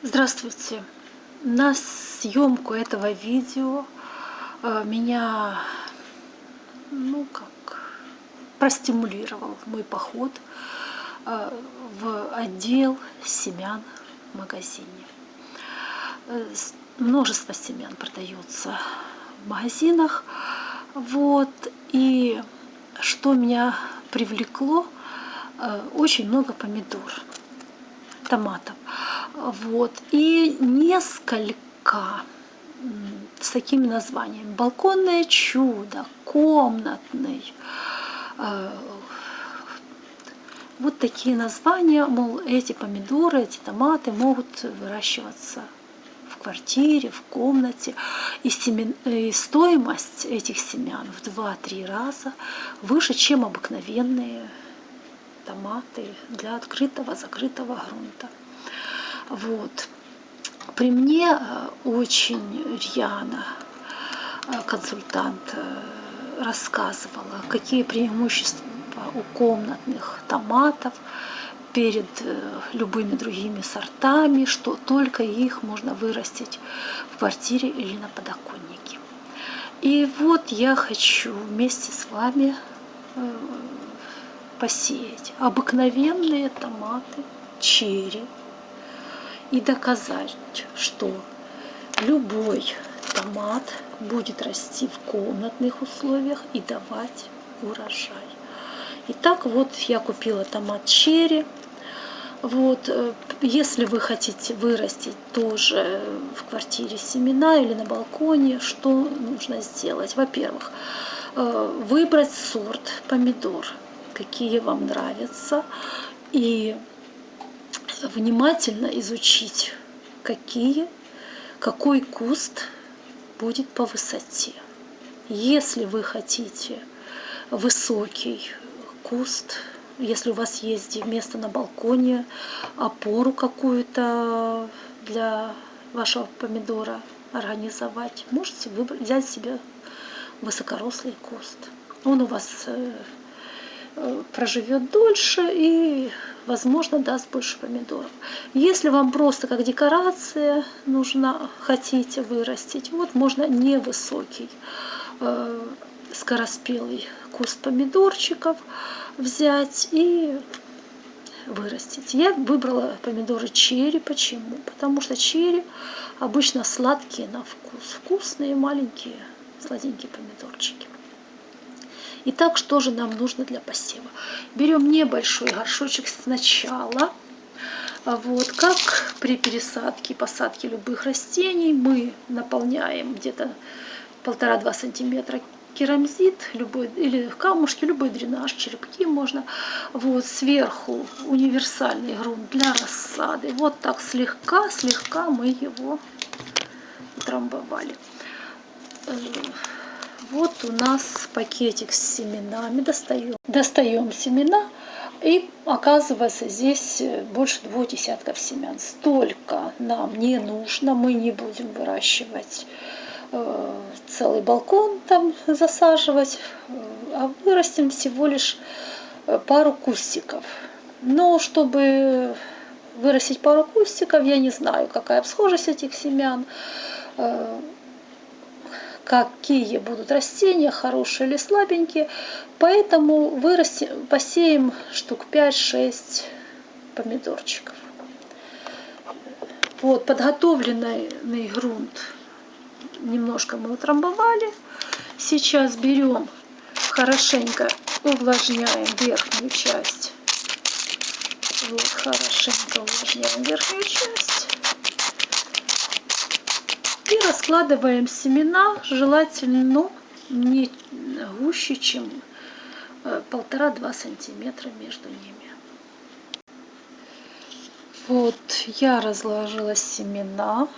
Здравствуйте! На съемку этого видео э, меня ну как простимулировал мой поход э, в отдел семян в магазине. Э, множество семян продается в магазинах. Вот. И что меня привлекло, очень много помидор, томатов. Вот. И несколько с такими названиями. Балконное чудо, комнатный. Э, вот такие названия, мол, эти помидоры, эти томаты могут выращиваться в квартире, в комнате. И, семен, и стоимость этих семян в 2-3 раза выше, чем обыкновенные томаты для открытого, закрытого грунта. Вот. При мне э, очень рьяно э, консультант э, рассказывала, какие преимущества у комнатных томатов перед любыми другими сортами, что только их можно вырастить в квартире или на подоконнике. И вот я хочу вместе с вами посеять обыкновенные томаты черри и доказать, что любой томат будет расти в комнатных условиях и давать урожай. Итак, вот я купила томат черри. Вот, э, если вы хотите вырастить тоже в квартире семена или на балконе, что нужно сделать? Во-первых, э, выбрать сорт помидор, какие вам нравятся, и внимательно изучить, какие, какой куст будет по высоте. Если вы хотите высокий куст, если у вас есть место на балконе, опору какую-то для вашего помидора организовать, можете выбрать, взять себе высокорослый куст. Он у вас э, проживет дольше и возможно, даст больше помидоров. Если вам просто как декорация нужна, хотите вырастить, вот можно невысокий э, скороспелый куст помидорчиков взять и вырастить. Я выбрала помидоры черри. Почему? Потому что черри обычно сладкие на вкус. Вкусные маленькие сладенькие помидорчики. Итак, что же нам нужно для посева? Берем небольшой горшочек сначала. А вот, как при пересадке и посадке любых растений, мы наполняем где-то полтора-два сантиметра керамзит любой, или камушки, любой дренаж, черепки можно. Вот сверху универсальный грунт для рассады. Вот так слегка-слегка мы его трамбовали. Э, вот у нас пакетик с семенами. Достаем, достаем семена. И оказывается, здесь больше двух десятков семян. Столько нам не нужно. Мы не будем выращивать э, целый балкон там засаживать, а вырастим всего лишь э, пару кустиков. Но чтобы вырастить пару кустиков, я не знаю, какая схожесть этих семян. Какие будут растения, хорошие или слабенькие. Поэтому вырастим, посеем штук 5-6 помидорчиков. Вот подготовленный грунт немножко мы утрамбовали. Сейчас берем хорошенько увлажняем верхнюю часть. Вот хорошенько увлажняем верхнюю часть. И раскладываем семена, желательно не гуще, чем э, полтора-два сантиметра между ними. Вот я разложила семена.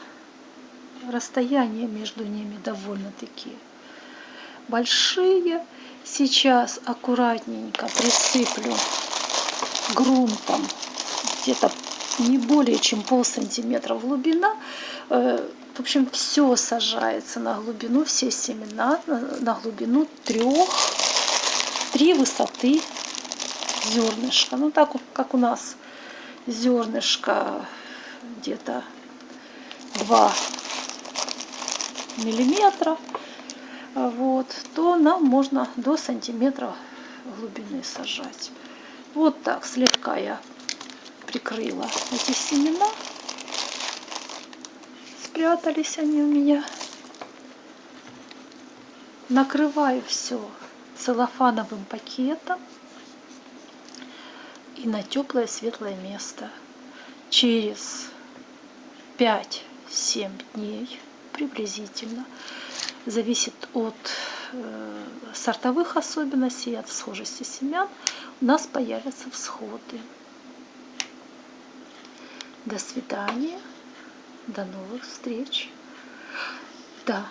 Расстояние между ними довольно-таки большие. Сейчас аккуратненько присыплю грунтом где-то не более чем пол сантиметра глубина э, в общем, все сажается на глубину, все семена на глубину трех, три высоты зернышка. Ну, так как у нас зернышко где-то 2 миллиметра, вот, то нам можно до сантиметра глубины сажать. Вот так слегка я прикрыла эти семена. Спрятались они у меня. Накрываю все целлофановым пакетом и на теплое светлое место. Через 5-7 дней приблизительно, зависит от э, сортовых особенностей, от схожести семян, у нас появятся всходы. До свидания, до новых встреч. Да,